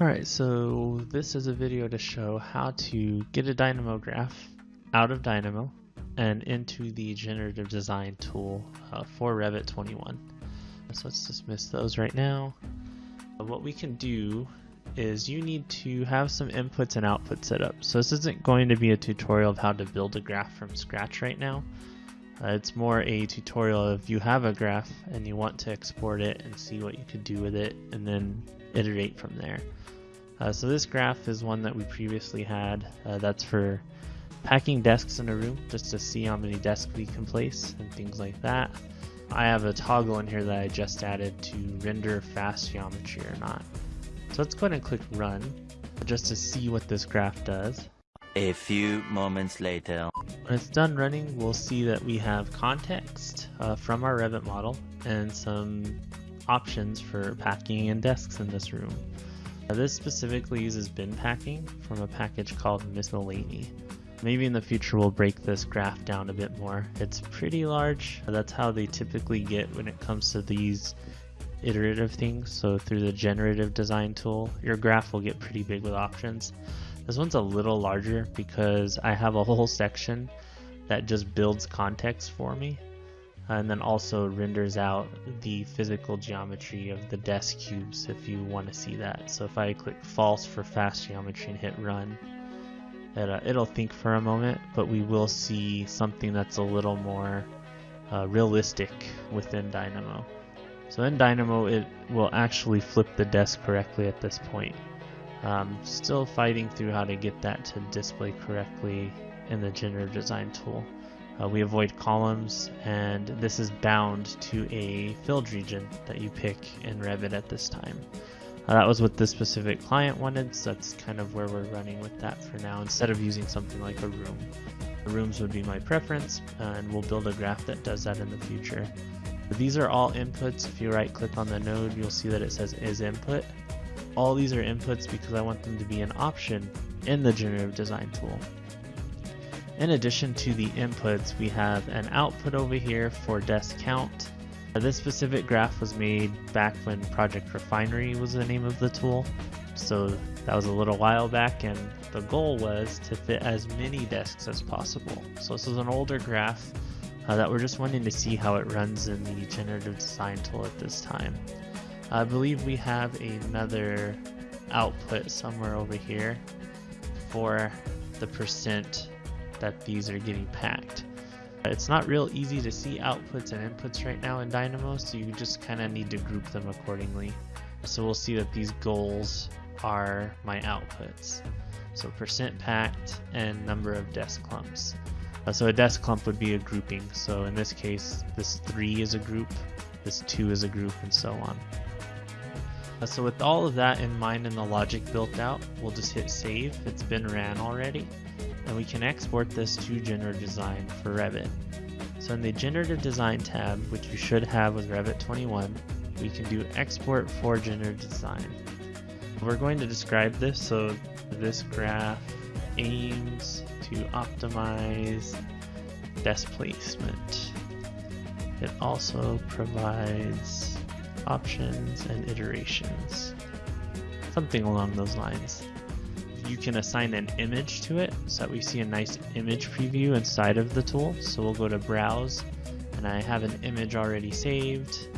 Alright, so this is a video to show how to get a Dynamo graph out of Dynamo and into the generative design tool uh, for Revit 21. So let's dismiss those right now. Uh, what we can do is you need to have some inputs and outputs set up. So this isn't going to be a tutorial of how to build a graph from scratch right now. Uh, it's more a tutorial of you have a graph and you want to export it and see what you could do with it and then iterate from there. Uh, so this graph is one that we previously had. Uh, that's for packing desks in a room just to see how many desks we can place and things like that. I have a toggle in here that I just added to render fast geometry or not. So let's go ahead and click run just to see what this graph does. A few moments later. When it's done running, we'll see that we have context uh, from our Revit model and some options for packing and desks in this room. Now, this specifically uses bin packing from a package called Miscellany. Maybe in the future we'll break this graph down a bit more. It's pretty large. That's how they typically get when it comes to these iterative things. So through the generative design tool, your graph will get pretty big with options. This one's a little larger because I have a whole section that just builds context for me and then also renders out the physical geometry of the desk cubes if you want to see that. So if I click false for fast geometry and hit run, it, uh, it'll think for a moment, but we will see something that's a little more uh, realistic within Dynamo. So in Dynamo, it will actually flip the desk correctly at this point. Um, still fighting through how to get that to display correctly in the generative design tool. Uh, we avoid columns and this is bound to a filled region that you pick in Revit at this time. Uh, that was what this specific client wanted, so that's kind of where we're running with that for now instead of using something like a room. Rooms would be my preference and we'll build a graph that does that in the future. These are all inputs. If you right click on the node, you'll see that it says is input. All these are inputs because I want them to be an option in the generative design tool. In addition to the inputs, we have an output over here for desk count. This specific graph was made back when Project Refinery was the name of the tool. So that was a little while back and the goal was to fit as many desks as possible. So this is an older graph uh, that we're just wanting to see how it runs in the generative design tool at this time. I believe we have another output somewhere over here for the percent that these are getting packed. It's not real easy to see outputs and inputs right now in Dynamo, so you just kind of need to group them accordingly. So we'll see that these goals are my outputs. So percent packed and number of desk clumps. Uh, so a desk clump would be a grouping. So in this case, this 3 is a group, this 2 is a group, and so on. Uh, so with all of that in mind and the logic built out, we'll just hit save. It's been ran already and we can export this to Generative Design for Revit. So in the Generative Design tab, which you should have with Revit 21, we can do Export for Generative Design. We're going to describe this, so this graph aims to optimize desk placement. It also provides options and iterations, something along those lines you can assign an image to it so that we see a nice image preview inside of the tool. So we'll go to browse and I have an image already saved.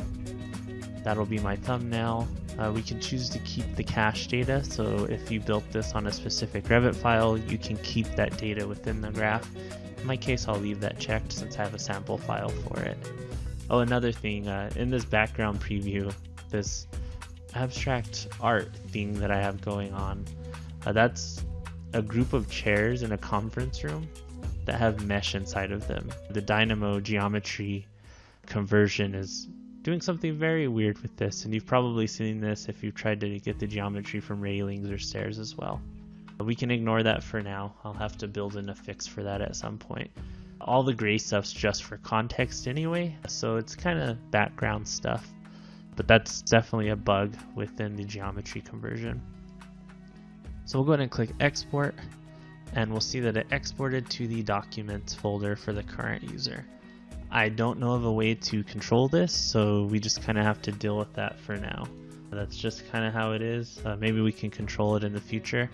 That'll be my thumbnail. Uh, we can choose to keep the cache data. So if you built this on a specific Revit file, you can keep that data within the graph. In my case, I'll leave that checked since I have a sample file for it. Oh, another thing, uh, in this background preview, this abstract art thing that I have going on, uh, that's a group of chairs in a conference room that have mesh inside of them. The Dynamo geometry conversion is doing something very weird with this, and you've probably seen this if you've tried to get the geometry from railings or stairs as well. We can ignore that for now. I'll have to build in a fix for that at some point. All the gray stuff's just for context anyway, so it's kind of background stuff. But that's definitely a bug within the geometry conversion. So we'll go ahead and click export and we'll see that it exported to the documents folder for the current user. I don't know of a way to control this, so we just kind of have to deal with that for now. That's just kind of how it is. Uh, maybe we can control it in the future.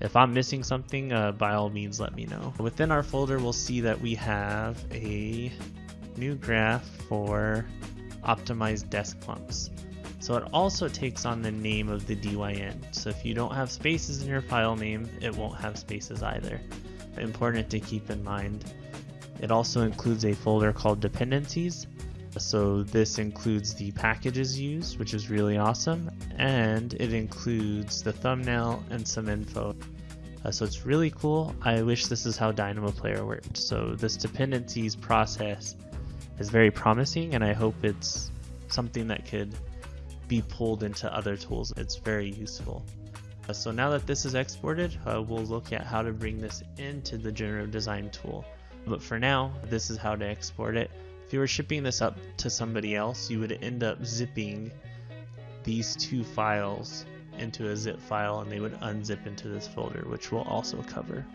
If I'm missing something, uh, by all means let me know. Within our folder, we'll see that we have a new graph for optimized desk clumps. So it also takes on the name of the DYN. So if you don't have spaces in your file name, it won't have spaces either. Important to keep in mind. It also includes a folder called dependencies. So this includes the packages used, which is really awesome, and it includes the thumbnail and some info. Uh, so it's really cool. I wish this is how Dynamo Player worked. So this dependencies process is very promising, and I hope it's something that could be pulled into other tools. It's very useful. Uh, so now that this is exported, uh, we'll look at how to bring this into the generative design tool. But for now, this is how to export it. If you were shipping this up to somebody else, you would end up zipping these two files into a zip file and they would unzip into this folder, which we'll also cover.